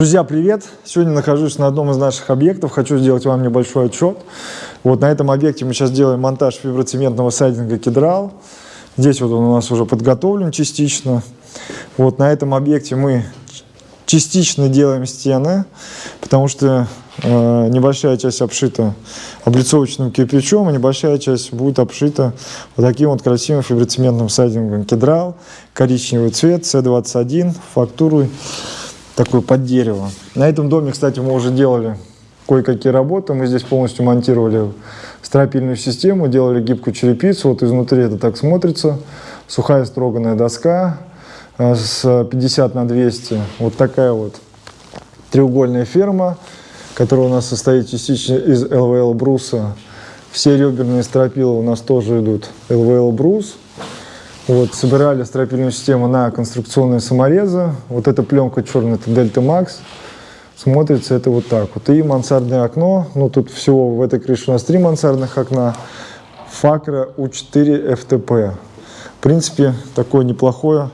Друзья, привет! Сегодня нахожусь на одном из наших объектов. Хочу сделать вам небольшой отчет. Вот на этом объекте мы сейчас делаем монтаж фиброцементного сайдинга Кедрал. Здесь вот он у нас уже подготовлен частично. Вот на этом объекте мы частично делаем стены, потому что э, небольшая часть обшита облицовочным кирпичом, а небольшая часть будет обшита вот таким вот красивым фиброцементным сайдингом Кедрал. Коричневый цвет, C21, фактурой такой под дерево. На этом доме, кстати, мы уже делали кое-какие работы. Мы здесь полностью монтировали стропильную систему, делали гибкую черепицу. Вот изнутри это так смотрится. Сухая строганная доска э, с 50 на 200. Вот такая вот треугольная ферма, которая у нас состоит частично из ЛВЛ бруса. Все реберные стропила у нас тоже идут ЛВЛ брус. Вот, собирали стропильную систему на конструкционные саморезы. Вот эта пленка черная, это Дельта Макс. Смотрится это вот так вот. И мансардное окно. Ну, тут всего в этой крыше у нас три мансардных окна. Факра У4 FTP. В принципе, такое неплохое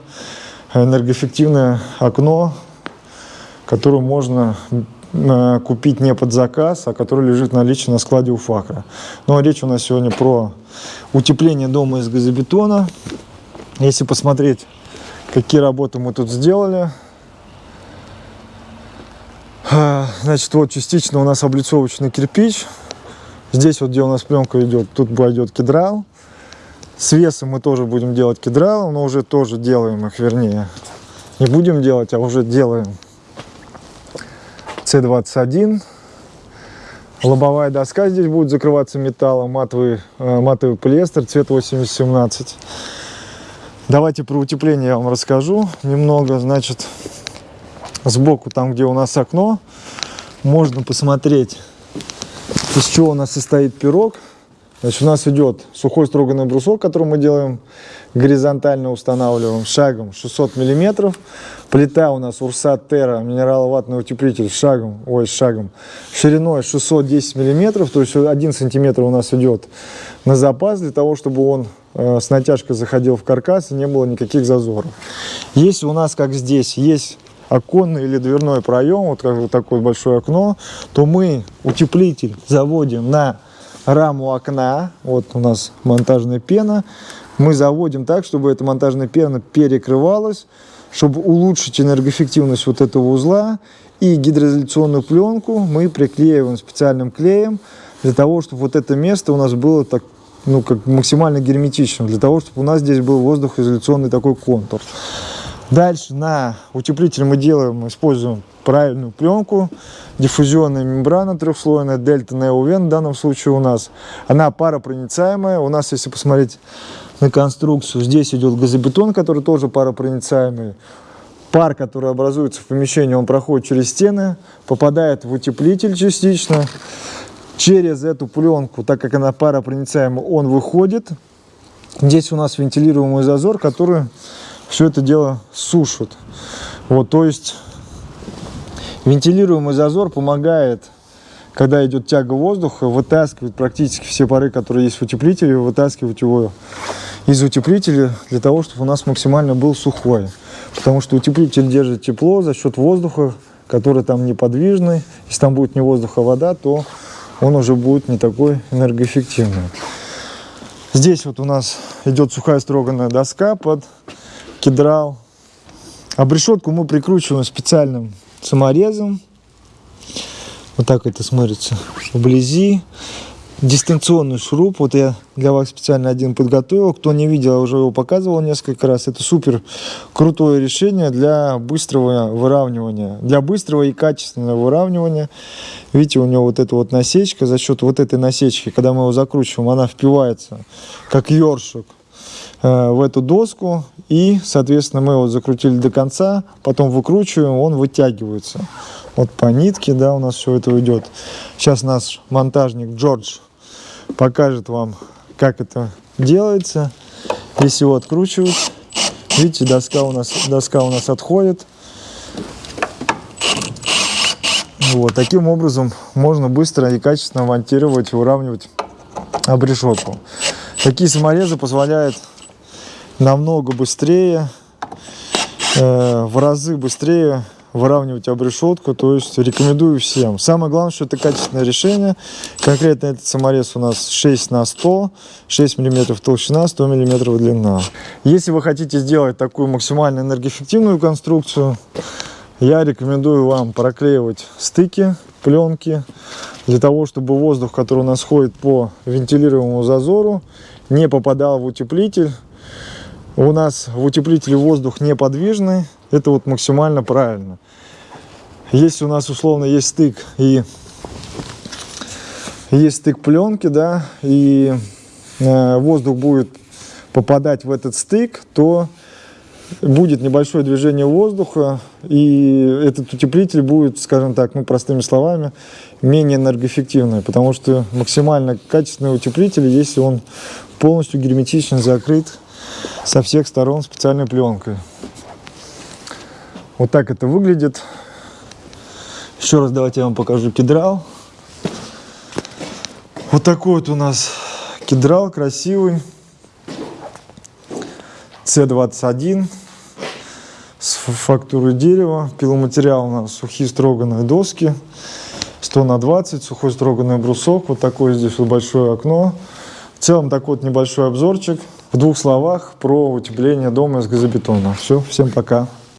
энергоэффективное окно, которое можно э, купить не под заказ, а которое лежит в наличии на складе у Факра. Но речь у нас сегодня про утепление дома из газобетона. Если посмотреть, какие работы мы тут сделали, а, значит, вот частично у нас облицовочный кирпич. Здесь вот, где у нас пленка идет, тут пойдет кедрал. С весом мы тоже будем делать кедрал, но уже тоже делаем их, вернее. Не будем делать, а уже делаем. С21. Лобовая доска здесь будет закрываться металлом, матовый, э, матовый полиэстер, цвет 8017. Давайте про утепление я вам расскажу немного. Значит, сбоку, там, где у нас окно, можно посмотреть, из чего у нас состоит пирог. Значит, у нас идет сухой строганный брусок, который мы делаем горизонтально устанавливаем шагом 600 миллиметров. Плита у нас Урсат Терра, минераловатный утеплитель шагом, ой, шагом, шириной 610 миллиметров, то есть 1 сантиметр у нас идет на запас для того, чтобы он с натяжкой заходил в каркас и не было никаких зазоров. Если у нас, как здесь, есть оконный или дверной проем, вот как вот такое большое окно, то мы утеплитель заводим на раму окна, вот у нас монтажная пена, мы заводим так, чтобы эта монтажная пена перекрывалась, чтобы улучшить энергоэффективность вот этого узла. И гидроизоляционную пленку мы приклеиваем специальным клеем для того, чтобы вот это место у нас было так, ну, как максимально герметичным, для того, чтобы у нас здесь был воздухоизоляционный такой контур. Дальше на утеплитель мы делаем, используем правильную пленку, диффузионная мембрана трехслойная, дельта неовен в данном случае у нас. Она паропроницаемая, у нас, если посмотреть на конструкцию. Здесь идет газобетон, который тоже паропроницаемый. Пар, который образуется в помещении, он проходит через стены, попадает в утеплитель частично. Через эту пленку, так как она паропроницаемая, он выходит. Здесь у нас вентилируемый зазор, который все это дело сушит. Вот, то есть вентилируемый зазор помогает когда идет тяга воздуха, вытаскивать практически все пары, которые есть в утеплителе, вытаскивать его из утеплителя для того, чтобы у нас максимально был сухой. Потому что утеплитель держит тепло за счет воздуха, который там неподвижный. Если там будет не воздух, а вода, то он уже будет не такой энергоэффективный. Здесь вот у нас идет сухая строганная доска под кедрал. Обрешетку мы прикручиваем специальным саморезом. Вот так это смотрится вблизи. Дистанционный шуруп. Вот я для вас специально один подготовил. Кто не видел, уже его показывал несколько раз. Это супер крутое решение для быстрого выравнивания. Для быстрого и качественного выравнивания. Видите, у него вот эта вот насечка. За счет вот этой насечки, когда мы его закручиваем, она впивается как ёршик э, в эту доску и соответственно мы его закрутили до конца потом выкручиваем он вытягивается вот по нитке, да, у нас все это уйдет. Сейчас наш монтажник Джордж покажет вам, как это делается. Если его откручивать, видите, доска у нас, доска у нас отходит. Вот, таким образом можно быстро и качественно монтировать и выравнивать обрешетку. Такие саморезы позволяют намного быстрее, э, в разы быстрее выравнивать обрешетку, то есть рекомендую всем. Самое главное, что это качественное решение. Конкретно этот саморез у нас 6 на 100, 6 мм толщина, 100 мм длина. Если вы хотите сделать такую максимально энергоэффективную конструкцию, я рекомендую вам проклеивать стыки, пленки, для того, чтобы воздух, который у нас ходит по вентилируемому зазору, не попадал в утеплитель. У нас в утеплителе воздух неподвижный, это вот максимально правильно. Если у нас условно есть стык и есть стык пленки, да, и э, воздух будет попадать в этот стык, то будет небольшое движение воздуха, и этот утеплитель будет, скажем так, ну, простыми словами, менее энергоэффективный, потому что максимально качественный утеплитель, если он полностью герметично закрыт со всех сторон специальной пленкой. Вот так это выглядит. Еще раз давайте я вам покажу кедрал. Вот такой вот у нас кедрал красивый. С21 с фактурой дерева. Пиломатериал у нас сухие строганные доски. 100 на 20, сухой строганный брусок. Вот такое здесь вот большое окно. В целом такой вот небольшой обзорчик. В двух словах про утепление дома из газобетона. Все, всем пока.